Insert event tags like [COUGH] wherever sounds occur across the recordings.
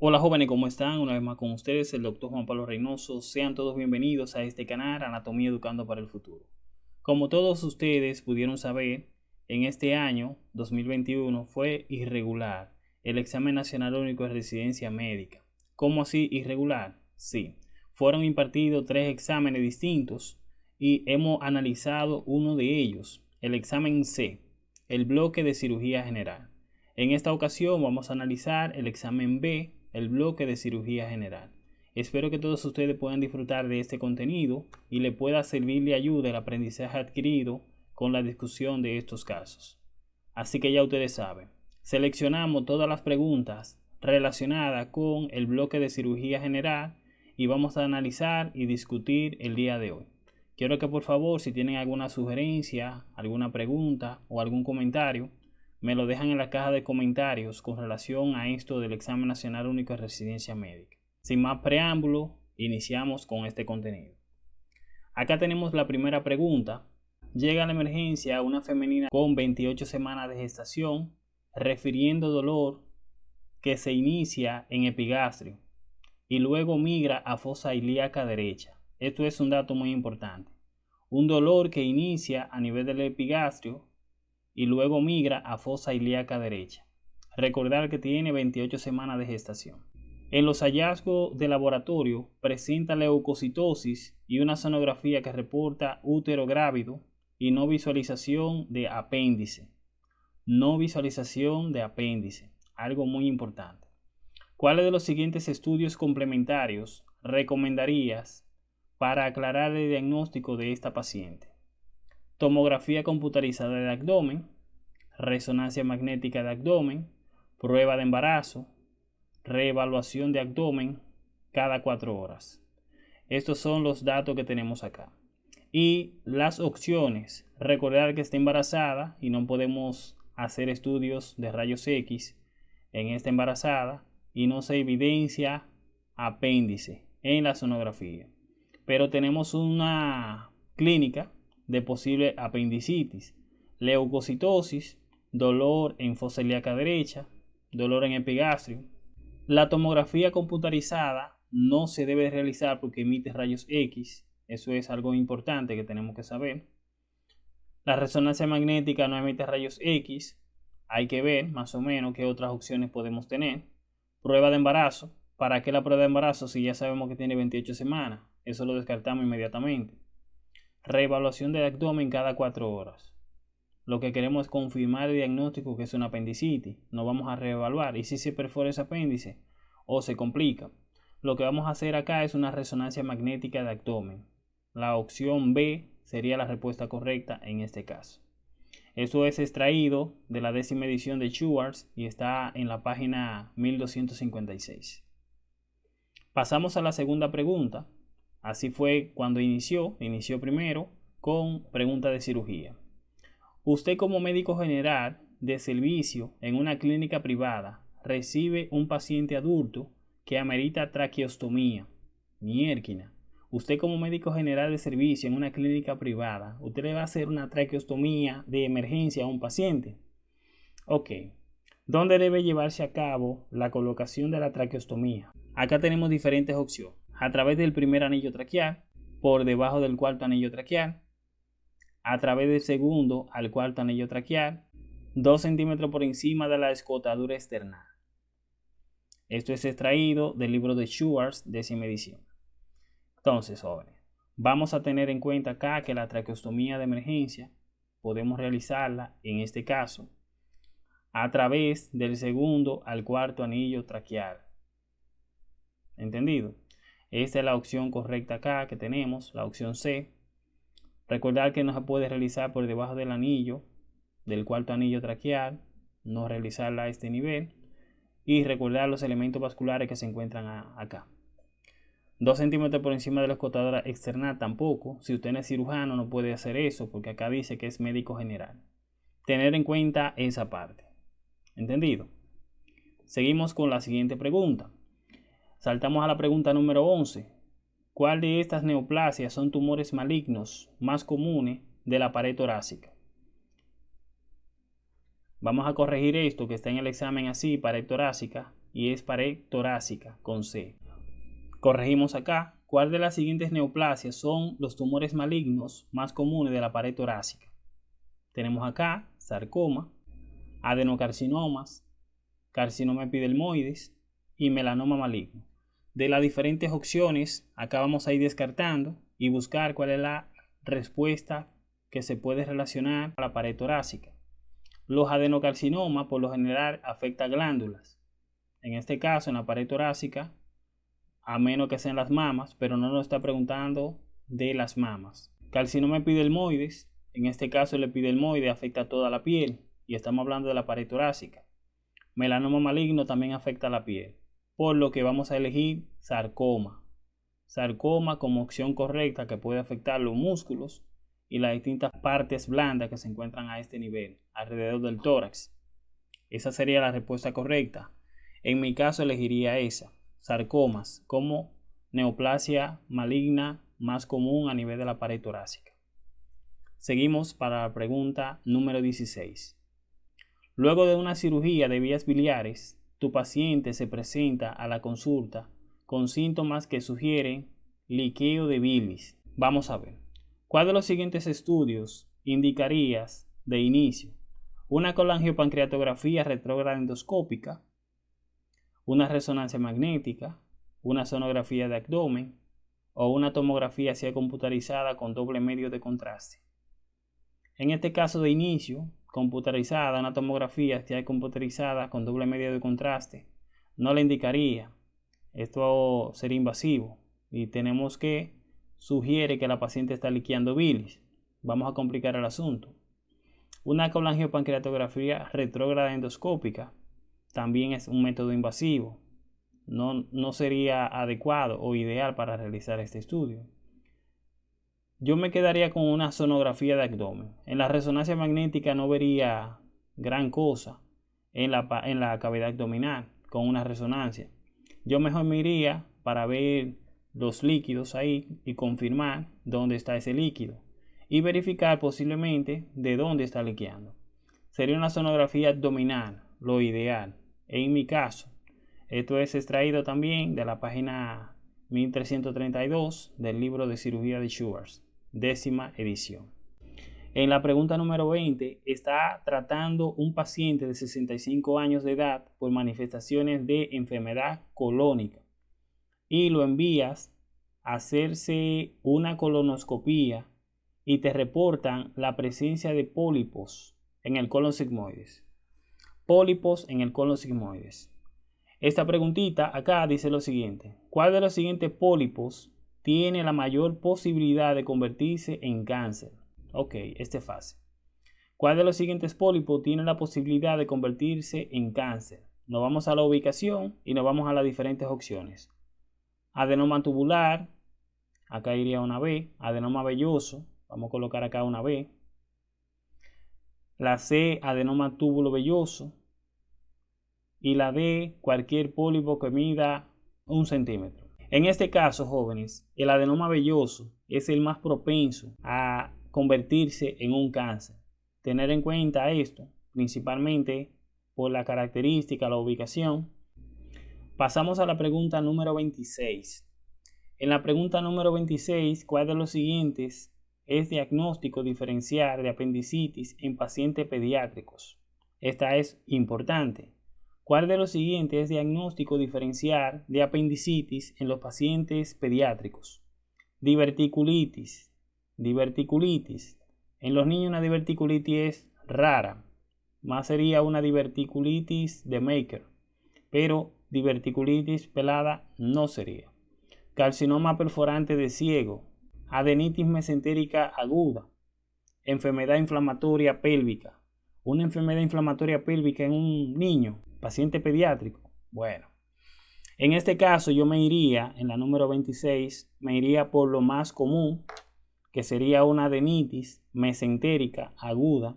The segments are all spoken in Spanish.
Hola jóvenes, ¿cómo están? Una vez más con ustedes, el doctor Juan Pablo Reynoso. Sean todos bienvenidos a este canal Anatomía Educando para el Futuro. Como todos ustedes pudieron saber, en este año 2021 fue irregular el examen nacional único de residencia médica. ¿Cómo así irregular? Sí, fueron impartidos tres exámenes distintos y hemos analizado uno de ellos, el examen C, el bloque de cirugía general. En esta ocasión vamos a analizar el examen B, el bloque de cirugía general. Espero que todos ustedes puedan disfrutar de este contenido y le pueda servir de ayuda el aprendizaje adquirido con la discusión de estos casos. Así que ya ustedes saben, seleccionamos todas las preguntas relacionadas con el bloque de cirugía general y vamos a analizar y discutir el día de hoy. Quiero que por favor, si tienen alguna sugerencia, alguna pregunta o algún comentario, me lo dejan en la caja de comentarios con relación a esto del examen nacional único de residencia médica. Sin más preámbulo, iniciamos con este contenido. Acá tenemos la primera pregunta. Llega a la emergencia una femenina con 28 semanas de gestación, refiriendo dolor que se inicia en epigastrio y luego migra a fosa ilíaca derecha. Esto es un dato muy importante. Un dolor que inicia a nivel del epigastrio y luego migra a fosa ilíaca derecha. Recordar que tiene 28 semanas de gestación. En los hallazgos de laboratorio presenta leucocitosis y una sonografía que reporta útero grávido y no visualización de apéndice. No visualización de apéndice, algo muy importante. ¿Cuáles de los siguientes estudios complementarios recomendarías para aclarar el diagnóstico de esta paciente? Tomografía computarizada de abdomen, resonancia magnética de abdomen, prueba de embarazo, reevaluación de abdomen cada cuatro horas. Estos son los datos que tenemos acá. Y las opciones, recordar que está embarazada y no podemos hacer estudios de rayos X en esta embarazada y no se evidencia apéndice en la sonografía. Pero tenemos una clínica de posible apendicitis, leucocitosis, dolor en fosa derecha, dolor en epigastrio. La tomografía computarizada no se debe realizar porque emite rayos X, eso es algo importante que tenemos que saber. La resonancia magnética no emite rayos X, hay que ver más o menos qué otras opciones podemos tener. Prueba de embarazo, ¿para qué la prueba de embarazo si ya sabemos que tiene 28 semanas? Eso lo descartamos inmediatamente. Reevaluación del abdomen cada cuatro horas. Lo que queremos es confirmar el diagnóstico que es una apendicitis. No vamos a reevaluar. Y si se perfora ese apéndice o se complica. Lo que vamos a hacer acá es una resonancia magnética de abdomen. La opción B sería la respuesta correcta en este caso. Esto es extraído de la décima edición de Schwartz y está en la página 1256. Pasamos a la segunda pregunta, Así fue cuando inició, inició primero con pregunta de cirugía. Usted como médico general de servicio en una clínica privada recibe un paciente adulto que amerita traqueostomía, miérquina. Usted como médico general de servicio en una clínica privada, usted le va a hacer una traqueostomía de emergencia a un paciente. Ok, ¿dónde debe llevarse a cabo la colocación de la traqueostomía? Acá tenemos diferentes opciones a través del primer anillo traqueal, por debajo del cuarto anillo traqueal, a través del segundo al cuarto anillo traqueal, 2 centímetros por encima de la escotadura externa. Esto es extraído del libro de Schwartz, décima edición. Entonces, jóvenes, vamos a tener en cuenta acá que la traqueostomía de emergencia podemos realizarla, en este caso, a través del segundo al cuarto anillo traqueal. ¿Entendido? Esta es la opción correcta acá que tenemos, la opción C. Recordar que no se puede realizar por debajo del anillo, del cuarto anillo traqueal, no realizarla a este nivel. Y recordar los elementos vasculares que se encuentran acá. 2 centímetros por encima de la escotadora externa tampoco. Si usted no es cirujano no puede hacer eso porque acá dice que es médico general. Tener en cuenta esa parte. ¿Entendido? Seguimos con la siguiente pregunta. Saltamos a la pregunta número 11. ¿Cuál de estas neoplasias son tumores malignos más comunes de la pared torácica? Vamos a corregir esto que está en el examen así, pared torácica, y es pared torácica con C. Corregimos acá. ¿Cuál de las siguientes neoplasias son los tumores malignos más comunes de la pared torácica? Tenemos acá sarcoma, adenocarcinomas, carcinoma epidermoides y melanoma maligno. De las diferentes opciones, acá vamos a ir descartando y buscar cuál es la respuesta que se puede relacionar a la pared torácica. Los adenocarcinomas por lo general afectan glándulas. En este caso, en la pared torácica, a menos que sean las mamas, pero no nos está preguntando de las mamas. Carcinoma epidermoides, en este caso el epidermoide afecta toda la piel y estamos hablando de la pared torácica. Melanoma maligno también afecta la piel, por lo que vamos a elegir sarcoma. Sarcoma como opción correcta que puede afectar los músculos y las distintas partes blandas que se encuentran a este nivel, alrededor del tórax. Esa sería la respuesta correcta. En mi caso elegiría esa, sarcomas, como neoplasia maligna más común a nivel de la pared torácica. Seguimos para la pregunta número 16. Luego de una cirugía de vías biliares, tu paciente se presenta a la consulta con síntomas que sugieren liqueo de bilis. Vamos a ver. ¿Cuál de los siguientes estudios indicarías de inicio? Una colangiopancreatografía retrógrada endoscópica, una resonancia magnética, una sonografía de abdomen o una tomografía hacia computarizada con doble medio de contraste. En este caso de inicio, computarizada, una tomografía hacia computarizada con doble medio de contraste, no le indicaría. Esto sería invasivo y tenemos que sugiere que la paciente está liqueando bilis. Vamos a complicar el asunto. Una colangiopancreatografía retrógrada endoscópica también es un método invasivo. No, no sería adecuado o ideal para realizar este estudio. Yo me quedaría con una sonografía de abdomen. En la resonancia magnética no vería gran cosa en la, en la cavidad abdominal con una resonancia. Yo mejor me iría para ver los líquidos ahí y confirmar dónde está ese líquido y verificar posiblemente de dónde está liqueando. Sería una sonografía abdominal, lo ideal. En mi caso, esto es extraído también de la página 1332 del libro de cirugía de Schwartz, décima edición. En la pregunta número 20 está tratando un paciente de 65 años de edad por manifestaciones de enfermedad colónica y lo envías a hacerse una colonoscopía y te reportan la presencia de pólipos en el colon sigmoides. Pólipos en el colon sigmoides. Esta preguntita acá dice lo siguiente. ¿Cuál de los siguientes pólipos tiene la mayor posibilidad de convertirse en cáncer? Ok, este es fácil. ¿Cuál de los siguientes pólipos tiene la posibilidad de convertirse en cáncer? Nos vamos a la ubicación y nos vamos a las diferentes opciones adenoma tubular, acá iría una B, adenoma velloso, vamos a colocar acá una B, la C, adenoma túbulo velloso, y la D, cualquier pólipo que mida un centímetro. En este caso, jóvenes, el adenoma velloso es el más propenso a convertirse en un cáncer. Tener en cuenta esto, principalmente por la característica, la ubicación Pasamos a la pregunta número 26. En la pregunta número 26, ¿cuál de los siguientes es diagnóstico diferencial de apendicitis en pacientes pediátricos? Esta es importante. ¿Cuál de los siguientes es diagnóstico diferencial de apendicitis en los pacientes pediátricos? Diverticulitis. Diverticulitis. En los niños una diverticulitis es rara. Más sería una diverticulitis de Maker. Pero diverticulitis pelada no sería. Carcinoma perforante de ciego, adenitis mesentérica aguda, enfermedad inflamatoria pélvica, una enfermedad inflamatoria pélvica en un niño, paciente pediátrico. Bueno, en este caso yo me iría, en la número 26, me iría por lo más común, que sería una adenitis mesentérica aguda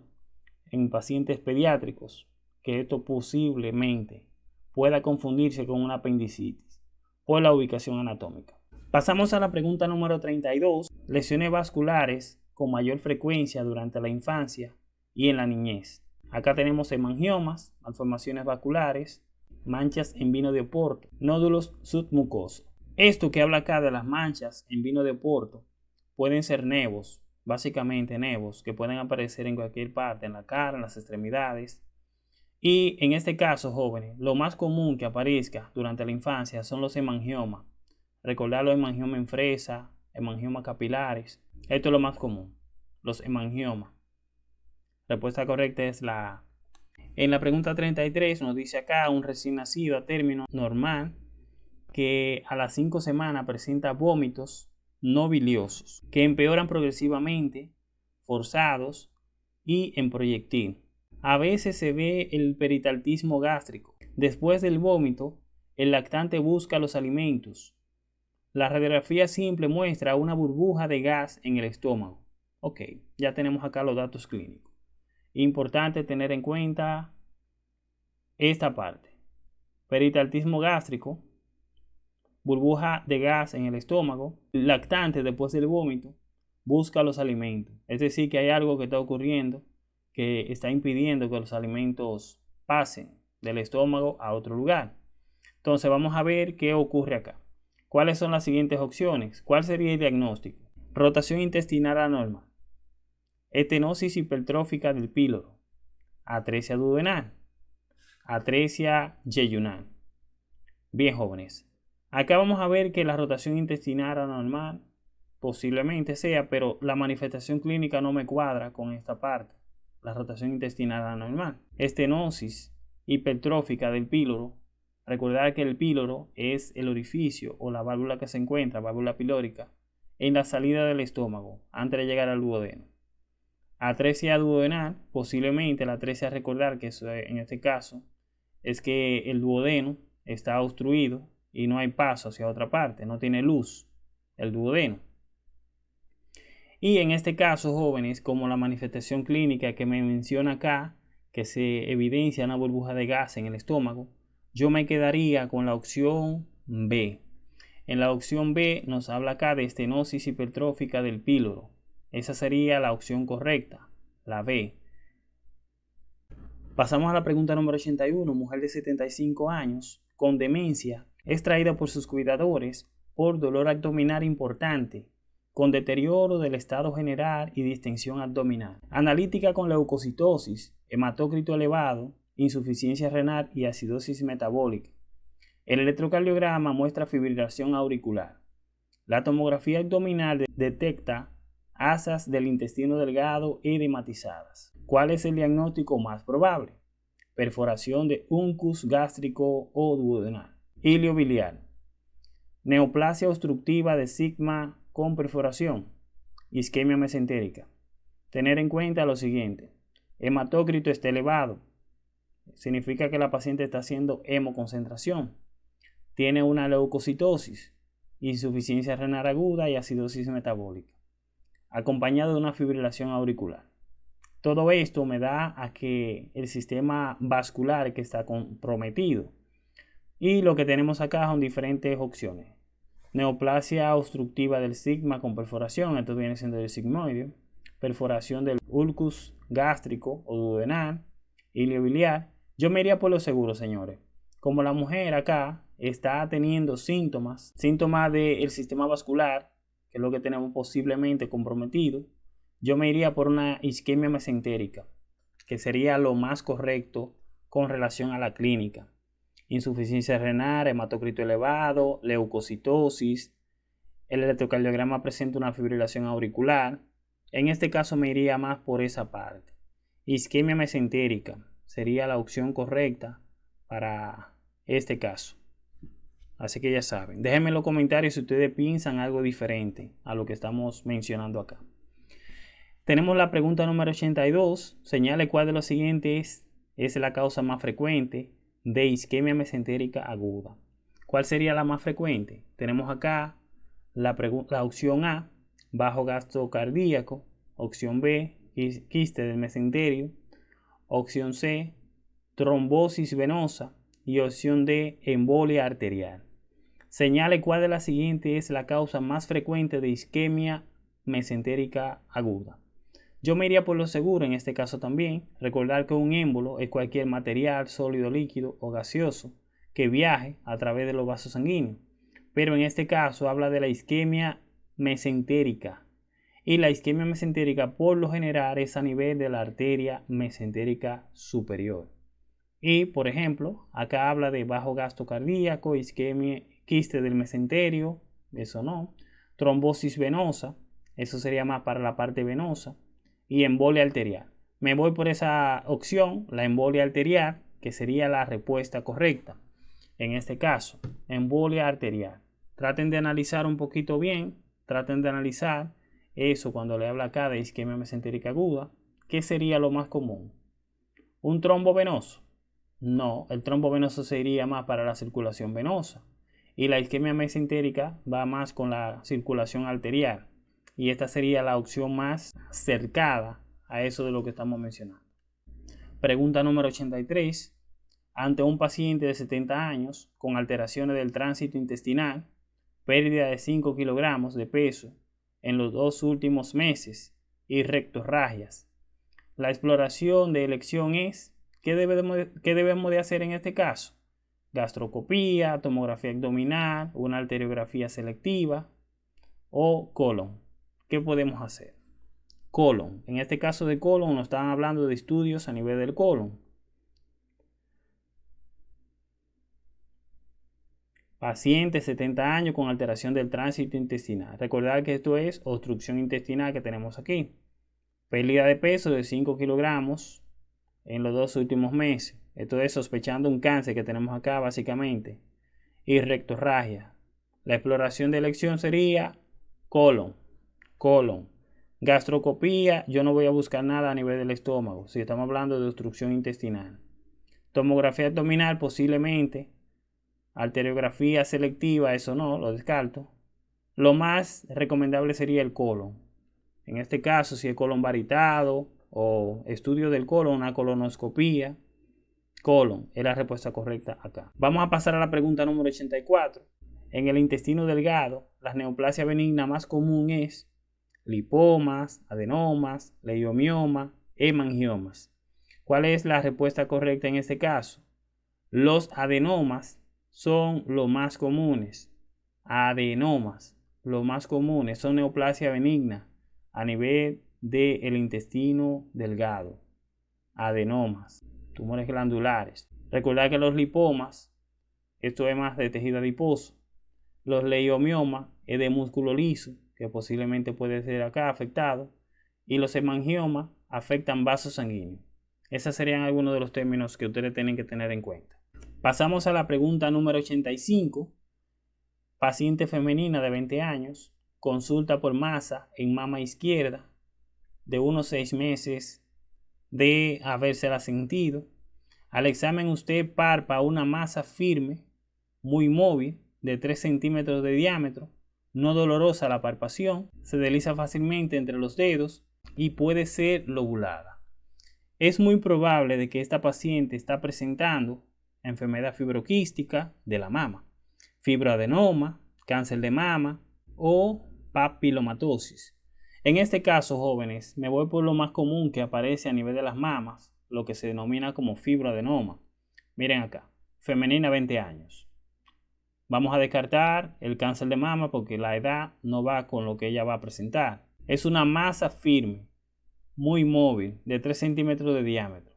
en pacientes pediátricos, que esto posiblemente pueda confundirse con una apendicitis por la ubicación anatómica. Pasamos a la pregunta número 32. Lesiones vasculares con mayor frecuencia durante la infancia y en la niñez. Acá tenemos hemangiomas, malformaciones vasculares, manchas en vino de Oporto, nódulos submucosos. Esto que habla acá de las manchas en vino de Oporto pueden ser nevos, básicamente nevos, que pueden aparecer en cualquier parte, en la cara, en las extremidades. Y en este caso, jóvenes, lo más común que aparezca durante la infancia son los hemangiomas. Recordar los hemangiomas en fresa, hemangiomas capilares. Esto es lo más común, los hemangiomas. Respuesta correcta es la A. En la pregunta 33 nos dice acá un recién nacido a término normal que a las 5 semanas presenta vómitos no biliosos que empeoran progresivamente, forzados y en proyectil. A veces se ve el peritaltismo gástrico. Después del vómito, el lactante busca los alimentos. La radiografía simple muestra una burbuja de gas en el estómago. Ok, ya tenemos acá los datos clínicos. Importante tener en cuenta esta parte. Peritaltismo gástrico, burbuja de gas en el estómago, lactante después del vómito, busca los alimentos. Es decir, que hay algo que está ocurriendo que está impidiendo que los alimentos pasen del estómago a otro lugar. Entonces vamos a ver qué ocurre acá. ¿Cuáles son las siguientes opciones? ¿Cuál sería el diagnóstico? Rotación intestinal anormal, estenosis hipertrófica del píloro, atresia duodenal, atresia yeyunal. Bien, jóvenes. Acá vamos a ver que la rotación intestinal anormal posiblemente sea, pero la manifestación clínica no me cuadra con esta parte. La rotación intestinal anormal. Estenosis hipertrófica del píloro. Recordar que el píloro es el orificio o la válvula que se encuentra, válvula pilórica, en la salida del estómago antes de llegar al duodeno. Atresia duodenal, posiblemente la atresia recordar que en este caso es que el duodeno está obstruido y no hay paso hacia otra parte, no tiene luz el duodeno. Y en este caso, jóvenes, como la manifestación clínica que me menciona acá, que se evidencia una burbuja de gas en el estómago, yo me quedaría con la opción B. En la opción B nos habla acá de estenosis hipertrófica del píloro. Esa sería la opción correcta, la B. Pasamos a la pregunta número 81. Mujer de 75 años con demencia es traída por sus cuidadores por dolor abdominal importante, con deterioro del estado general y distensión abdominal. Analítica con leucocitosis, hematócrito elevado, insuficiencia renal y acidosis metabólica. El electrocardiograma muestra fibrilación auricular. La tomografía abdominal detecta asas del intestino delgado edematizadas. ¿Cuál es el diagnóstico más probable? Perforación de uncus gástrico o duodenal. Hilio biliar. Neoplasia obstructiva de sigma con perforación. Isquemia mesentérica. Tener en cuenta lo siguiente. Hematócrito está elevado. Significa que la paciente está haciendo hemoconcentración. Tiene una leucocitosis, insuficiencia renal aguda y acidosis metabólica acompañado de una fibrilación auricular. Todo esto me da a que el sistema vascular que está comprometido. Y lo que tenemos acá son diferentes opciones. Neoplasia obstructiva del sigma con perforación, esto viene siendo el sigmoide. Perforación del ulcus gástrico o duodenal, iliobiliar. Yo me iría por lo seguro, señores. Como la mujer acá está teniendo síntomas, síntomas del sistema vascular que es lo que tenemos posiblemente comprometido, yo me iría por una isquemia mesentérica, que sería lo más correcto con relación a la clínica. Insuficiencia renal, hematocrito elevado, leucocitosis. El electrocardiograma presenta una fibrilación auricular. En este caso me iría más por esa parte. Isquemia mesentérica sería la opción correcta para este caso. Así que ya saben, déjenme en los comentarios si ustedes piensan algo diferente a lo que estamos mencionando acá. Tenemos la pregunta número 82. Señale cuál de los siguientes es la causa más frecuente de isquemia mesentérica aguda. ¿Cuál sería la más frecuente? Tenemos acá la, la opción A, bajo gasto cardíaco. Opción B, quiste del mesenterio. Opción C, trombosis venosa. Y opción D, embolia arterial. Señale cuál de las siguientes es la causa más frecuente de isquemia mesentérica aguda. Yo me iría por lo seguro en este caso también. Recordar que un émbolo es cualquier material sólido, líquido o gaseoso que viaje a través de los vasos sanguíneos. Pero en este caso habla de la isquemia mesentérica. Y la isquemia mesentérica por lo general es a nivel de la arteria mesentérica superior. Y por ejemplo, acá habla de bajo gasto cardíaco, isquemia, quiste del mesenterio, eso no, trombosis venosa, eso sería más para la parte venosa, y embolia arterial. Me voy por esa opción, la embolia arterial, que sería la respuesta correcta. En este caso, embolia arterial. Traten de analizar un poquito bien, traten de analizar eso cuando le habla acá de isquemia mesentérica aguda. ¿Qué sería lo más común? ¿Un trombo venoso? No, el trombo venoso sería más para la circulación venosa. Y la isquemia mesentérica va más con la circulación arterial. Y esta sería la opción más cercada a eso de lo que estamos mencionando. Pregunta número 83. Ante un paciente de 70 años con alteraciones del tránsito intestinal, pérdida de 5 kilogramos de peso en los dos últimos meses y rectorragias. La exploración de elección es, ¿qué debemos, ¿qué debemos de hacer en este caso? Gastrocopía, tomografía abdominal, una arteriografía selectiva o colon. ¿Qué podemos hacer? colon. En este caso de colon nos están hablando de estudios a nivel del colon. Paciente 70 años con alteración del tránsito intestinal. Recordar que esto es obstrucción intestinal que tenemos aquí. Pérdida de peso de 5 kilogramos en los dos últimos meses. Esto es sospechando un cáncer que tenemos acá básicamente. Y rectorragia. La exploración de elección sería colon, colon. Gastrocopía, yo no voy a buscar nada a nivel del estómago, si estamos hablando de obstrucción intestinal. Tomografía abdominal, posiblemente. Arteriografía selectiva, eso no, lo descarto. Lo más recomendable sería el colon. En este caso, si el colon varitado o estudio del colon, una colonoscopía, colon es la respuesta correcta acá. Vamos a pasar a la pregunta número 84. En el intestino delgado, la neoplasia benigna más común es lipomas, adenomas, leiomioma, hemangiomas. ¿Cuál es la respuesta correcta en este caso? Los adenomas son los más comunes. Adenomas, los más comunes, son neoplasia benigna a nivel del intestino delgado. Adenomas, tumores glandulares. Recordar que los lipomas, esto es más de tejido adiposo. Los leiomiomas es de músculo liso que posiblemente puede ser acá afectado, y los hemangiomas afectan vasos sanguíneos. Esos serían algunos de los términos que ustedes tienen que tener en cuenta. Pasamos a la pregunta número 85. Paciente femenina de 20 años, consulta por masa en mama izquierda de unos 6 meses de habérsela sentido. Al examen usted parpa una masa firme, muy móvil, de 3 centímetros de diámetro, no dolorosa la palpación, se desliza fácilmente entre los dedos y puede ser lobulada. Es muy probable de que esta paciente está presentando enfermedad fibroquística de la mama, fibroadenoma, cáncer de mama o papilomatosis. En este caso, jóvenes, me voy por lo más común que aparece a nivel de las mamas, lo que se denomina como fibroadenoma. Miren acá, femenina 20 años. Vamos a descartar el cáncer de mama porque la edad no va con lo que ella va a presentar. Es una masa firme, muy móvil, de 3 centímetros de diámetro.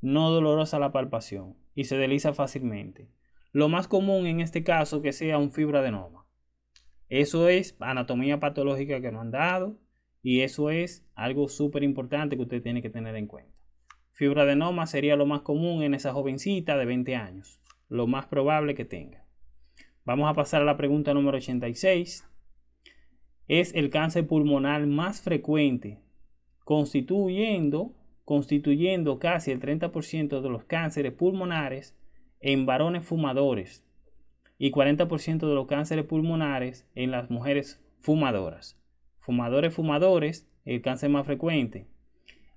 No dolorosa la palpación y se desliza fácilmente. Lo más común en este caso que sea un fibroadenoma. Eso es anatomía patológica que nos han dado y eso es algo súper importante que usted tiene que tener en cuenta. Fibroadenoma sería lo más común en esa jovencita de 20 años, lo más probable que tenga. Vamos a pasar a la pregunta número 86. Es el cáncer pulmonar más frecuente, constituyendo, constituyendo casi el 30% de los cánceres pulmonares en varones fumadores y 40% de los cánceres pulmonares en las mujeres fumadoras. Fumadores, fumadores, el cáncer más frecuente.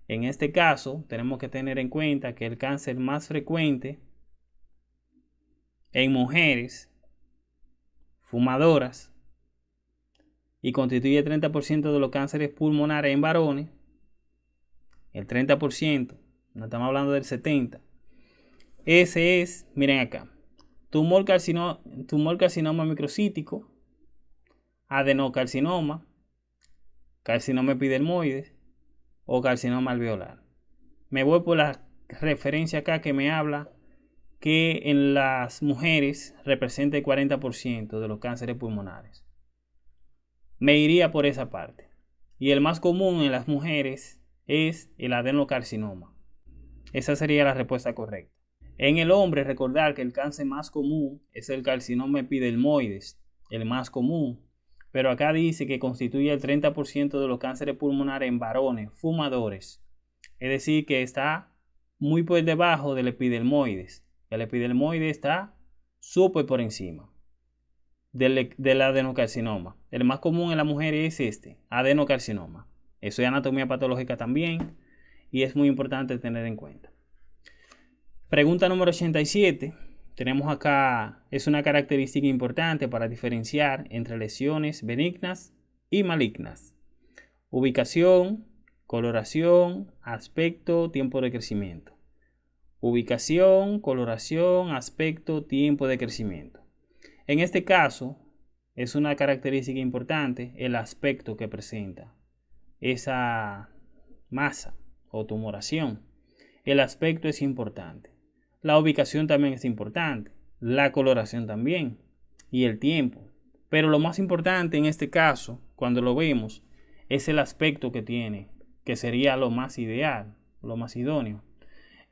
En este caso, tenemos que tener en cuenta que el cáncer más frecuente en mujeres fumadoras y constituye el 30% de los cánceres pulmonares en varones, el 30%, no estamos hablando del 70%, ese es, miren acá, tumor, carcinoma microcítico, adenocarcinoma, carcinoma epidermoides o carcinoma alveolar. Me voy por la referencia acá que me habla que en las mujeres representa el 40% de los cánceres pulmonares. Me iría por esa parte. Y el más común en las mujeres es el adenocarcinoma. Esa sería la respuesta correcta. En el hombre, recordar que el cáncer más común es el carcinoma epidermoides, el más común. Pero acá dice que constituye el 30% de los cánceres pulmonares en varones fumadores. Es decir, que está muy por debajo del epidermoides. El epidermoide está súper por encima del, del, adenocarcinoma. El más común en la mujer es este, adenocarcinoma. Eso es anatomía patológica también y es muy importante tener en cuenta. Pregunta número 87. Tenemos acá, es una característica importante para diferenciar entre lesiones benignas y malignas. Ubicación, coloración, aspecto, tiempo de crecimiento. Ubicación, coloración, aspecto, tiempo de crecimiento. En este caso, es una característica importante el aspecto que presenta esa masa o tumoración. El aspecto es importante. La ubicación también es importante. La coloración también. Y el tiempo. Pero lo más importante en este caso, cuando lo vemos, es el aspecto que tiene, que sería lo más ideal, lo más idóneo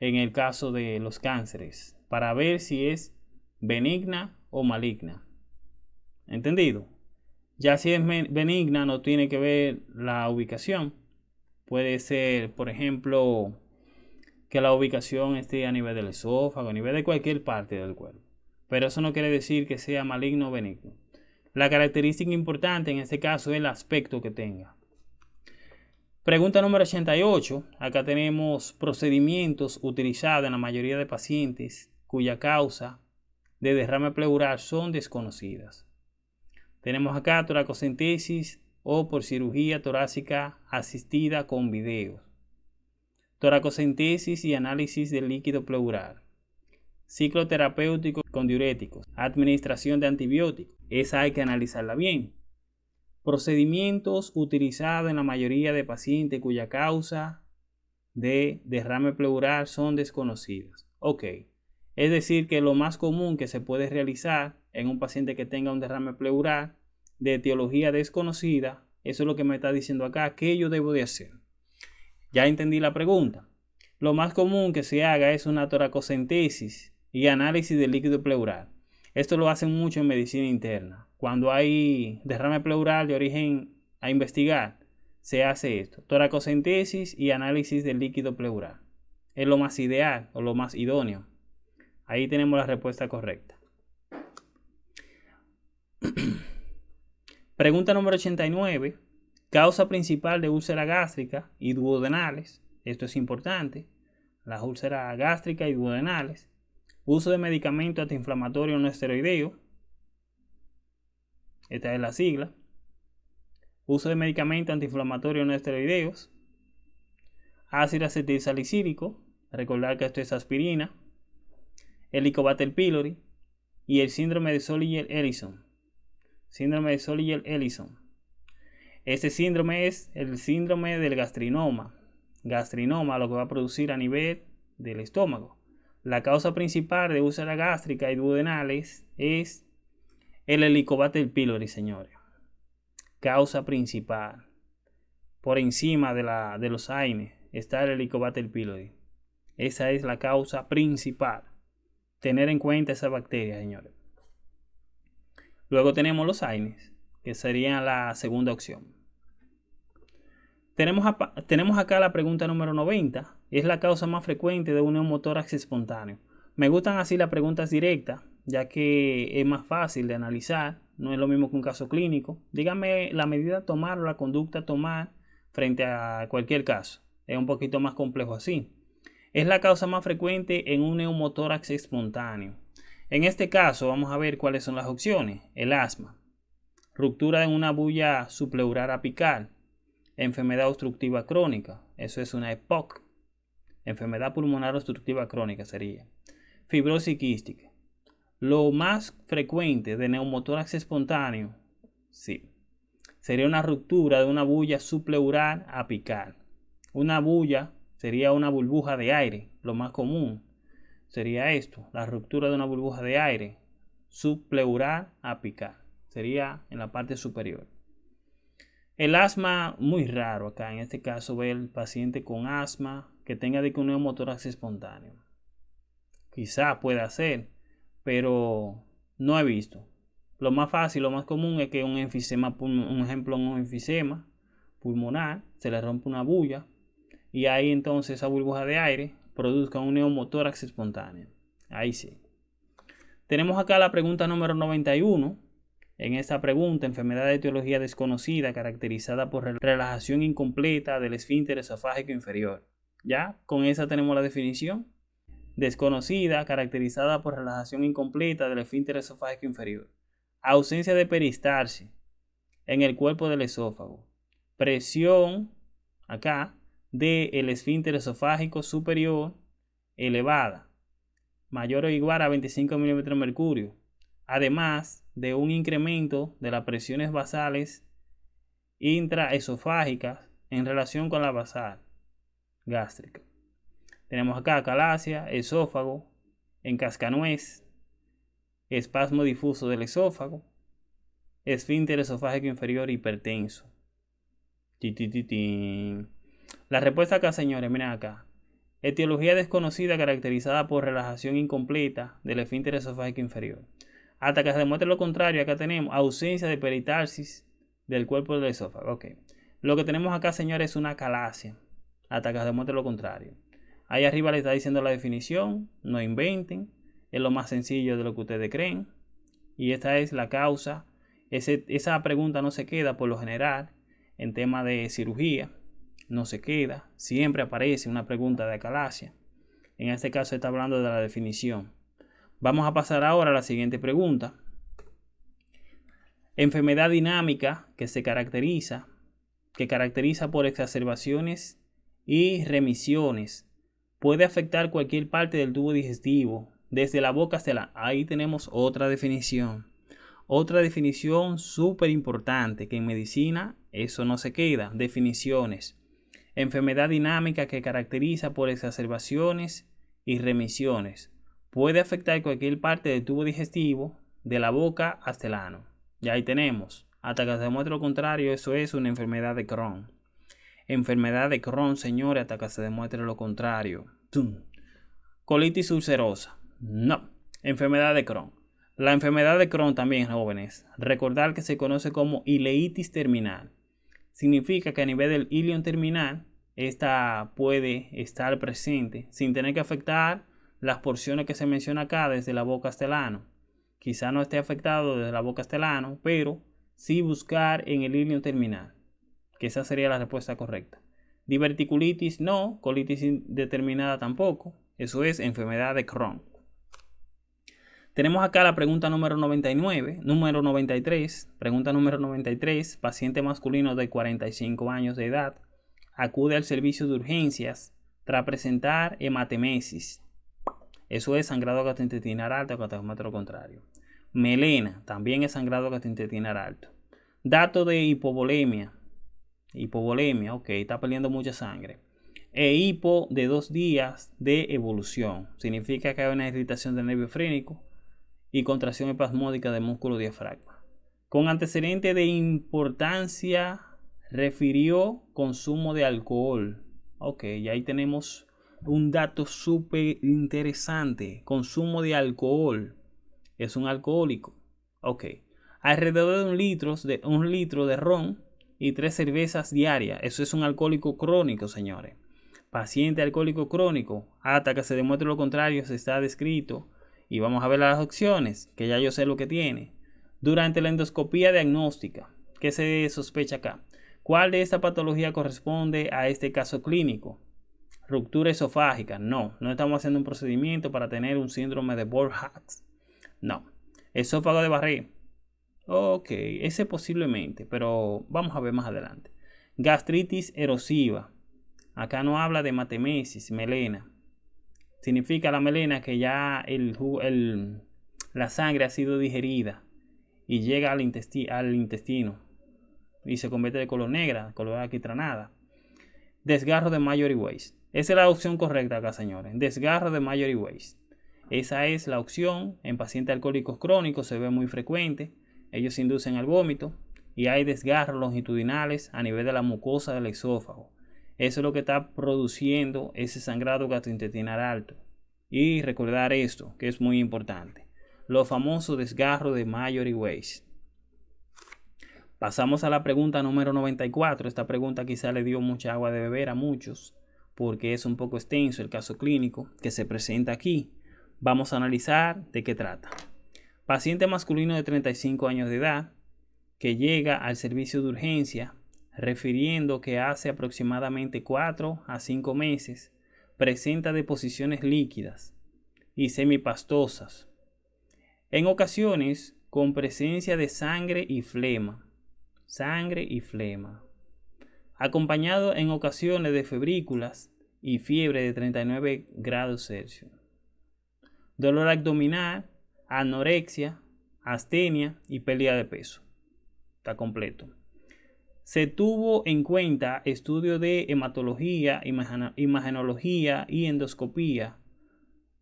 en el caso de los cánceres para ver si es benigna o maligna. ¿Entendido? Ya si es benigna no tiene que ver la ubicación. Puede ser, por ejemplo, que la ubicación esté a nivel del esófago, a nivel de cualquier parte del cuerpo. Pero eso no quiere decir que sea maligno o benigno. La característica importante en este caso es el aspecto que tenga. Pregunta número 88. Acá tenemos procedimientos utilizados en la mayoría de pacientes cuya causa de derrame pleural son desconocidas. Tenemos acá toracocentesis o por cirugía torácica asistida con videos. Toracocentesis y análisis del líquido pleural. Ciclo terapéutico con diuréticos. Administración de antibióticos. Esa hay que analizarla bien. Procedimientos utilizados en la mayoría de pacientes cuya causa de derrame pleural son desconocidas. Ok, es decir que lo más común que se puede realizar en un paciente que tenga un derrame pleural de etiología desconocida, eso es lo que me está diciendo acá, ¿qué yo debo de hacer? Ya entendí la pregunta. Lo más común que se haga es una toracocentesis y análisis del líquido pleural. Esto lo hacen mucho en medicina interna. Cuando hay derrame pleural de origen a investigar, se hace esto. Toracocentesis y análisis del líquido pleural. Es lo más ideal o lo más idóneo. Ahí tenemos la respuesta correcta. [CLEARS THROAT] Pregunta número 89. Causa principal de úlcera gástrica y duodenales. Esto es importante. Las úlceras gástricas y duodenales Uso de medicamento antiinflamatorio no esteroideo. Esta es la sigla. Uso de medicamento antiinflamatorio no esteroideos. Ácido acetilsalicílico. Recordar que esto es aspirina. Helicobacter pylori. Y el síndrome de Solier-Ellison. Síndrome de Solier-Ellison. Este síndrome es el síndrome del gastrinoma. Gastrinoma lo que va a producir a nivel del estómago. La causa principal de úlcera gástrica y duodenales es el Helicobacter pylori, señores. Causa principal. Por encima de, la, de los AINES está el Helicobacter pylori. Esa es la causa principal. Tener en cuenta esa bacteria, señores. Luego tenemos los AINES, que sería la segunda opción. Tenemos, tenemos acá la pregunta número 90. Es la causa más frecuente de un neumotórax espontáneo. Me gustan así las preguntas directas, ya que es más fácil de analizar. No es lo mismo que un caso clínico. Dígame la medida a tomar o la conducta a tomar frente a cualquier caso. Es un poquito más complejo así. Es la causa más frecuente en un neumotórax espontáneo. En este caso vamos a ver cuáles son las opciones. El asma, ruptura en una bulla supleural apical, enfermedad obstructiva crónica, eso es una EPOC, enfermedad pulmonar obstructiva crónica sería, fibrosis quística, Lo más frecuente de neumotórax espontáneo, sí, sería una ruptura de una bulla supleural apical. Una bulla sería una burbuja de aire, lo más común sería esto, la ruptura de una burbuja de aire subpleural apical, sería en la parte superior. El asma, muy raro acá, en este caso ve el paciente con asma que tenga de un neumotórax espontáneo. Quizá pueda ser, pero no he visto. Lo más fácil, lo más común es que un enfisema, un ejemplo, un enfisema pulmonar, se le rompe una bulla y ahí entonces esa burbuja de aire produzca un neumotórax espontáneo. Ahí sí. Tenemos acá la pregunta número 91. En esta pregunta, enfermedad de etiología desconocida caracterizada por relajación incompleta del esfínter esofágico inferior. ¿Ya? Con esa tenemos la definición. Desconocida caracterizada por relajación incompleta del esfínter esofágico inferior. Ausencia de peristalsis en el cuerpo del esófago. Presión acá del esfínter esofágico superior elevada, mayor o igual a 25 milímetros de mercurio. Además, de un incremento de las presiones basales intraesofágicas en relación con la basal gástrica. Tenemos acá calasia, esófago, encascanuez, espasmo difuso del esófago, esfínter esofágico inferior hipertenso. La respuesta acá, señores, miren acá. Etiología desconocida caracterizada por relajación incompleta del esfínter esofágico inferior. Hasta que se demuestre lo contrario, acá tenemos ausencia de peritarsis del cuerpo del esófago. Ok. Lo que tenemos acá, señores, es una calasia. Hasta que se demuestre lo contrario. Ahí arriba le está diciendo la definición. No inventen. Es lo más sencillo de lo que ustedes creen. Y esta es la causa. esa pregunta no se queda por lo general en tema de cirugía. No se queda. Siempre aparece una pregunta de acalasia. En este caso está hablando de la definición. Vamos a pasar ahora a la siguiente pregunta. Enfermedad dinámica que se caracteriza, que caracteriza por exacerbaciones y remisiones. Puede afectar cualquier parte del tubo digestivo, desde la boca hasta la... Ahí tenemos otra definición. Otra definición súper importante que en medicina eso no se queda. Definiciones. Enfermedad dinámica que caracteriza por exacerbaciones y remisiones puede afectar cualquier parte del tubo digestivo, de la boca hasta el ano. Y ahí tenemos. Hasta que se demuestre lo contrario, eso es una enfermedad de Crohn. Enfermedad de Crohn, señores, hasta que se demuestre lo contrario. Colitis ulcerosa. No. Enfermedad de Crohn. La enfermedad de Crohn también, jóvenes. Recordar que se conoce como ileitis terminal. Significa que a nivel del ilion terminal, esta puede estar presente sin tener que afectar las porciones que se menciona acá desde la boca hasta el ano. Quizá no esté afectado desde la boca hasta el ano, pero sí buscar en el ilio terminal, que esa sería la respuesta correcta. Diverticulitis no, colitis indeterminada tampoco, eso es enfermedad de Crohn. Tenemos acá la pregunta número 99, número 93, pregunta número 93, paciente masculino de 45 años de edad, acude al servicio de urgencias tras presentar hematemesis, eso es sangrado gastrointestinal alto o lo contrario. Melena también es sangrado gastrointestinal alto. Dato de hipovolemia. Hipovolemia, ok, está perdiendo mucha sangre. E hipo de dos días de evolución. Significa que hay una irritación del nervio frénico y contracción espasmódica del músculo diafragma. Con antecedente de importancia, refirió consumo de alcohol. Ok, y ahí tenemos un dato súper interesante. Consumo de alcohol. Es un alcohólico. Ok. Alrededor de un litro de, un litro de ron y tres cervezas diarias. Eso es un alcohólico crónico, señores. Paciente alcohólico crónico. Hasta que se demuestre lo contrario, se está descrito. Y vamos a ver las opciones, que ya yo sé lo que tiene. Durante la endoscopía diagnóstica, ¿qué se sospecha acá? ¿Cuál de esta patología corresponde a este caso clínico? Ruptura esofágica. No, no estamos haciendo un procedimiento para tener un síndrome de Borg-Hatz. No. Esófago de Barré. Ok, ese posiblemente, pero vamos a ver más adelante. Gastritis erosiva. Acá no habla de matemesis, melena. Significa la melena que ya el, la sangre ha sido digerida y llega al, al intestino y se convierte de color negra, color aquitranada. Desgarro de Majory Waste. Esa es la opción correcta acá, señores. Desgarro de Majory Waste. Esa es la opción. En pacientes alcohólicos crónicos se ve muy frecuente. Ellos inducen al vómito y hay desgarros longitudinales a nivel de la mucosa del esófago. Eso es lo que está produciendo ese sangrado gastrointestinal alto. Y recordar esto, que es muy importante. Los famosos desgarros de Majory Waste. Pasamos a la pregunta número 94. Esta pregunta quizá le dio mucha agua de beber a muchos porque es un poco extenso el caso clínico que se presenta aquí. Vamos a analizar de qué trata. Paciente masculino de 35 años de edad que llega al servicio de urgencia refiriendo que hace aproximadamente 4 a 5 meses presenta deposiciones líquidas y semipastosas, en ocasiones con presencia de sangre y flema, sangre y flema, acompañado en ocasiones de febrículas y fiebre de 39 grados Celsius, dolor abdominal, anorexia, astenia y pérdida de peso. Está completo. Se tuvo en cuenta estudio de hematología, imagenología y endoscopía,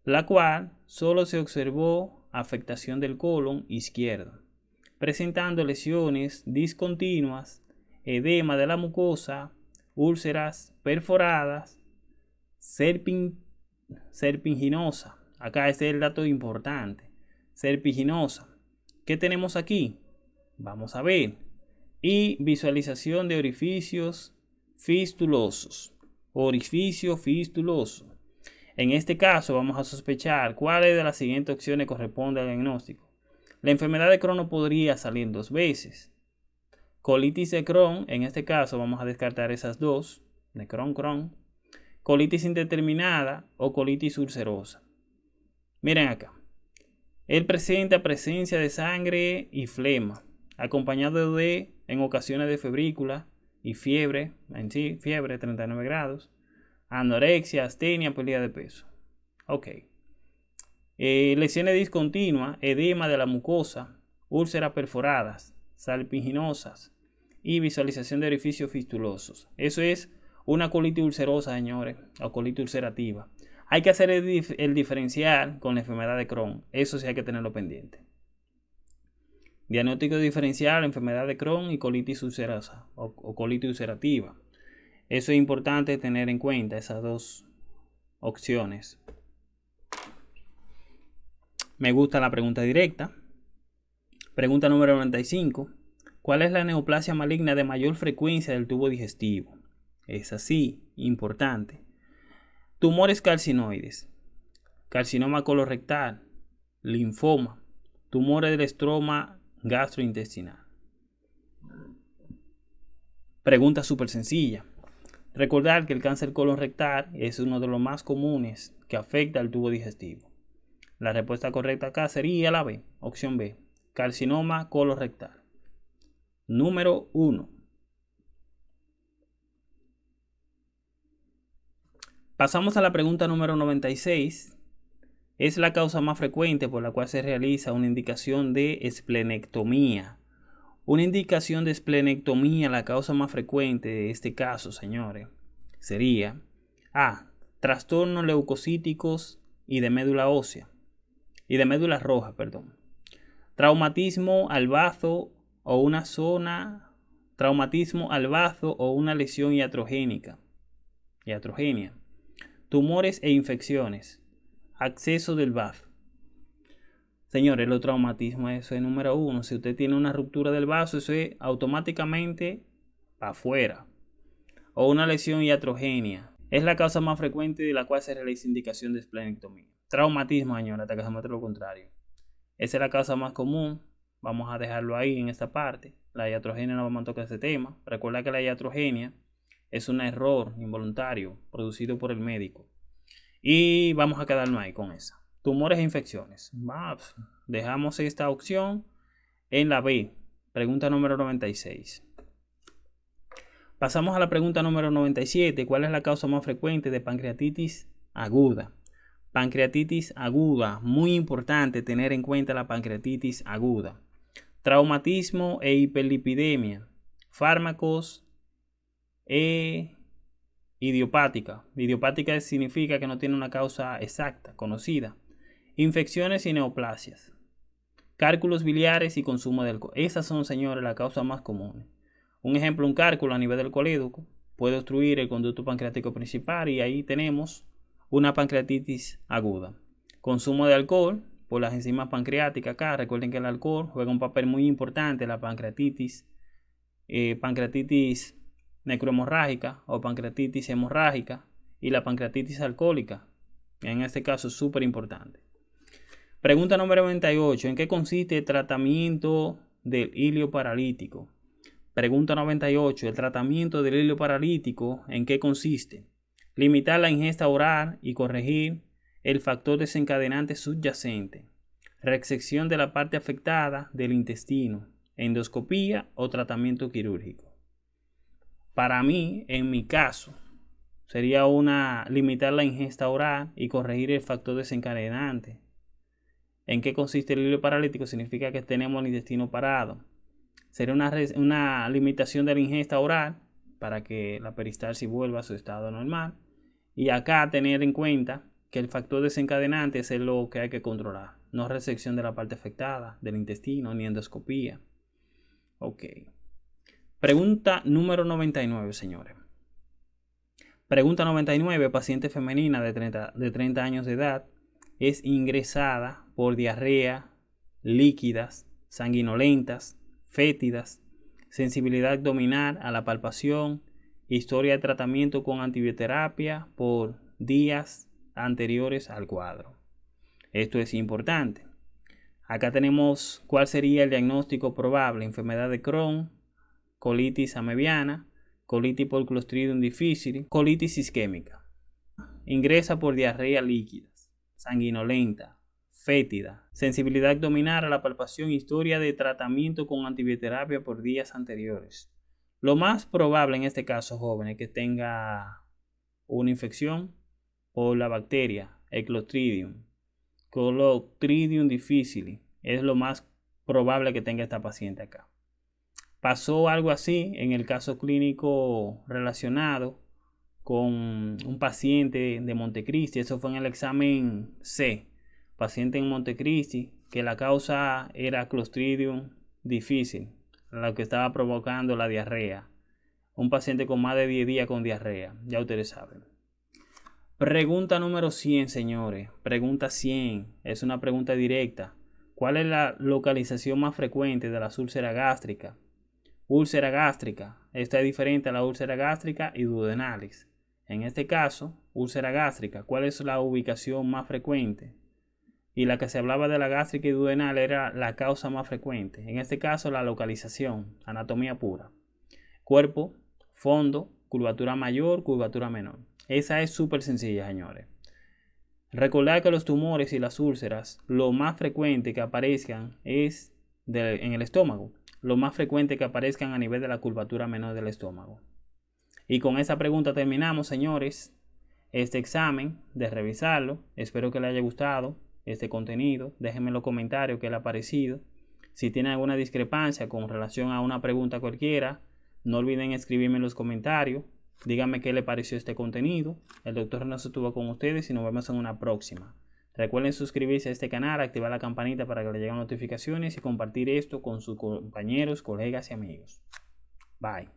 la cual solo se observó afectación del colon izquierdo, presentando lesiones discontinuas, edema de la mucosa, úlceras perforadas, serpin, serpinginosa. Acá este es el dato importante. Serpinginosa. ¿Qué tenemos aquí? Vamos a ver y visualización de orificios fistulosos. Orificio fistuloso. En este caso vamos a sospechar cuáles de las siguientes opciones corresponde al diagnóstico. La enfermedad de Crohn podría salir dos veces. Colitis de Crohn, en este caso vamos a descartar esas dos, de Crohn, Crohn. Colitis indeterminada o colitis ulcerosa. Miren acá. Él presenta presencia de sangre y flema, acompañado de en ocasiones de febrícula y fiebre, en sí, fiebre 39 grados, anorexia, astenia, pérdida de peso. Ok. Eh, lesiones discontinuas, edema de la mucosa, úlceras perforadas, salpiginosas y visualización de orificios fistulosos. Eso es una colitis ulcerosa, señores, o colitis ulcerativa. Hay que hacer el, diferencial con la enfermedad de Crohn. Eso sí hay que tenerlo pendiente. Diagnóstico diferencial, enfermedad de Crohn y colitis ulcerosa o, colitis ulcerativa. Eso es importante tener en cuenta, esas dos opciones. Me gusta la pregunta directa. Pregunta número 95. ¿Cuál es la neoplasia maligna de mayor frecuencia del tubo digestivo? Es así, importante. Tumores carcinoides, carcinoma colorectal, linfoma, tumores del estroma gastrointestinal. Pregunta súper sencilla. Recordar que el cáncer colon rectal es uno de los más comunes que afecta al tubo digestivo. La respuesta correcta acá sería la B, opción B, carcinoma colorectal. Número 1. Pasamos a la pregunta número 96 es la causa más frecuente por la cual se realiza una indicación de esplenectomía. Una indicación de esplenectomía, la causa más frecuente de este caso, señores, sería A. Trastornos leucocíticos y de médula ósea. Y de médula roja, perdón. Traumatismo al bazo o una zona. Traumatismo al bazo o una lesión iatrogénica. Iatrogenia. Tumores e infecciones acceso del vaso. Señores, los traumatismos, eso es número uno. Si usted tiene una ruptura del vaso, eso es automáticamente afuera. O una lesión iatrogenia. Es la causa más frecuente de la cual se realiza indicación de esplenectomía. Traumatismo, señora, hasta que se lo contrario. Esa es la causa más común. Vamos a dejarlo ahí en esta parte. La iatrogenia no vamos a tocar ese tema. Recuerda que la iatrogenia es un error involuntario producido por el médico. Y vamos a quedarnos ahí con esa. Tumores e infecciones. dejamos esta opción en la B. Pregunta número 96. Pasamos a la pregunta número 97. ¿Cuál es la causa más frecuente de pancreatitis aguda? Pancreatitis aguda, muy importante tener en cuenta la pancreatitis aguda. Traumatismo e hiperlipidemia. Fármacos e idiopática. Idiopática significa que no tiene una causa exacta, conocida. Infecciones y neoplasias. Cálculos biliares y consumo de alcohol. Esas son, señores, las causas más comunes. Un ejemplo, un cálculo a nivel del colédoco puede obstruir el conducto pancreático principal y ahí tenemos una pancreatitis aguda. Consumo de alcohol por las enzimas pancreáticas acá. Recuerden que el alcohol juega un papel muy importante la pancreatitis, eh, pancreatitis necrohemorrágica o pancreatitis hemorrágica y la pancreatitis alcohólica. En este caso súper importante. Pregunta número 98. ¿En qué consiste el tratamiento del hilio paralítico? Pregunta 98. ¿El tratamiento del hilio paralítico en qué consiste? Limitar la ingesta oral y corregir el factor desencadenante subyacente. Resección de la parte afectada del intestino. Endoscopía o tratamiento quirúrgico. Para mí, en mi caso, sería una limitar la ingesta oral y corregir el factor desencadenante. ¿En qué consiste el hilo paralítico? Significa que tenemos el intestino parado. Sería una, una limitación de la ingesta oral para que la peristalsis vuelva a su estado normal y acá tener en cuenta que el factor desencadenante es lo que hay que controlar, no resección de la parte afectada del intestino ni endoscopía. Ok. Pregunta número 99, señores. Pregunta 99. Paciente femenina de 30, de 30 años de edad es ingresada por diarrea, líquidas, sanguinolentas, fétidas, sensibilidad abdominal a la palpación, Historia de tratamiento con antibioterapia por días anteriores al cuadro. Esto es importante. Acá tenemos cuál sería el diagnóstico probable. Enfermedad de Crohn, colitis amebiana, colitis por Clostridium difficile, colitis isquémica. Ingresa por diarrea líquida, sanguinolenta, fétida, sensibilidad abdominal a la palpación, historia de tratamiento con antibioterapia por días anteriores. Lo más probable en este caso, joven, es que tenga una infección por la bacteria, el Clostridium. Difficile. Es lo más probable que tenga esta paciente acá. Pasó algo así en el caso clínico relacionado con un paciente de Montecristi. Eso fue en el examen C. Paciente en Montecristi, que la causa era Clostridium difficile lo que estaba provocando la diarrea. Un paciente con más de 10 días con diarrea, ya ustedes saben. Pregunta número 100, señores. Pregunta 100. Es una pregunta directa. ¿Cuál es la localización más frecuente de la úlcera gástrica? Úlcera gástrica. Esta es diferente a la úlcera gástrica y duodenalis. En este caso, úlcera gástrica. ¿Cuál es la ubicación más frecuente? y la que se hablaba de la gástrica y duodenal era la causa más frecuente. En este caso, la localización, anatomía pura. Cuerpo, fondo, curvatura mayor, curvatura menor. Esa es súper sencilla, señores. Recordar que los tumores y las úlceras, lo más frecuente que aparezcan es en el estómago. Lo más frecuente que aparezcan a nivel de la curvatura menor del estómago. Y con esa pregunta terminamos, señores, este examen de revisarlo. Espero que les haya gustado este contenido. Déjenme en los comentarios qué le ha parecido. Si tienen alguna discrepancia con relación a una pregunta cualquiera, no olviden escribirme en los comentarios. Díganme qué le pareció este contenido. El doctor Renato estuvo con ustedes y nos vemos en una próxima. Recuerden suscribirse a este canal, activar la campanita para que les lleguen notificaciones y compartir esto con sus compañeros, colegas y amigos. Bye.